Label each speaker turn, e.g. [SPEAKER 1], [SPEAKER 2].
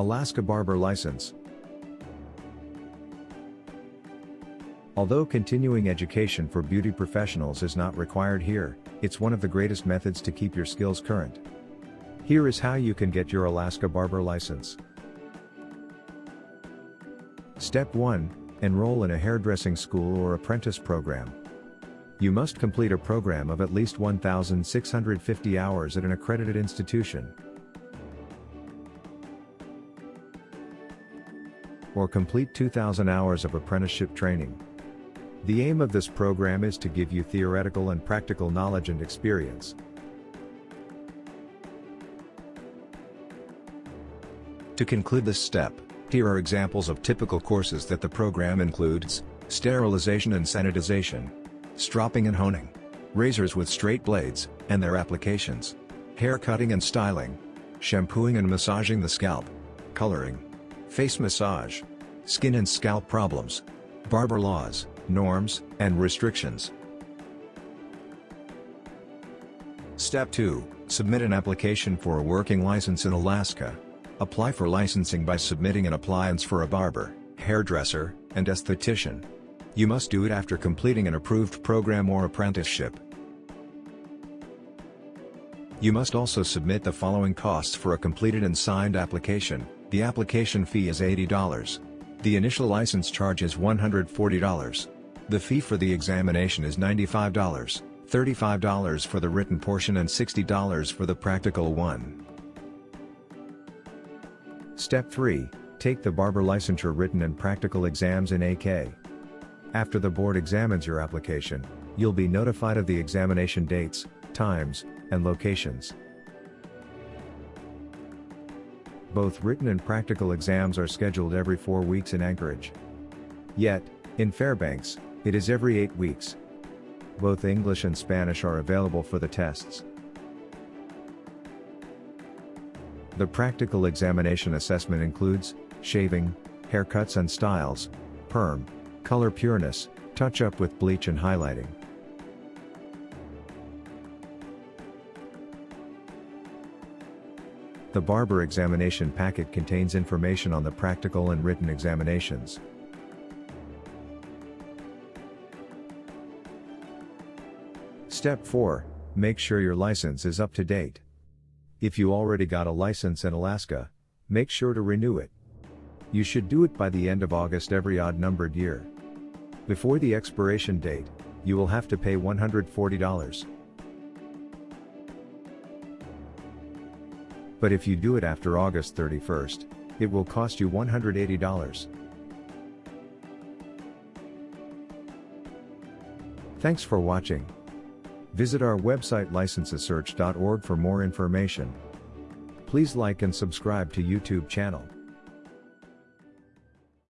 [SPEAKER 1] Alaska Barber License. Although continuing education for beauty professionals is not required here, it's one of the greatest methods to keep your skills current. Here is how you can get your Alaska Barber license. Step 1 Enroll in a hairdressing school or apprentice program. You must complete a program of at least 1,650 hours at an accredited institution. Or complete 2,000 hours of apprenticeship training. The aim of this program is to give you theoretical and practical knowledge and experience. To conclude this step, here are examples of typical courses that the program includes, sterilization and sanitization, stropping and honing, razors with straight blades, and their applications, hair cutting and styling, shampooing and massaging the scalp, coloring, face massage, skin and scalp problems, barber laws, norms, and restrictions. Step 2, submit an application for a working license in Alaska. Apply for licensing by submitting an appliance for a barber, hairdresser, and esthetician. You must do it after completing an approved program or apprenticeship. You must also submit the following costs for a completed and signed application. The application fee is $80. The initial license charge is $140. The fee for the examination is $95, $35 for the written portion and $60 for the practical one. Step 3, take the barber licensure written and practical exams in AK. After the board examines your application, you'll be notified of the examination dates, times, and locations. Both written and practical exams are scheduled every four weeks in Anchorage. Yet, in Fairbanks, it is every eight weeks. Both English and Spanish are available for the tests. The practical examination assessment includes, shaving, haircuts and styles, perm, color pureness, touch-up with bleach and highlighting. The barber examination packet contains information on the practical and written examinations. Step 4, make sure your license is up to date. If you already got a license in Alaska, make sure to renew it. You should do it by the end of August every odd numbered year. Before the expiration date, you will have to pay $140. But if you do it after August 31st, it will cost you $180. Thanks for watching. Visit our website licensesearch.org for more information. Please like and subscribe to YouTube channel.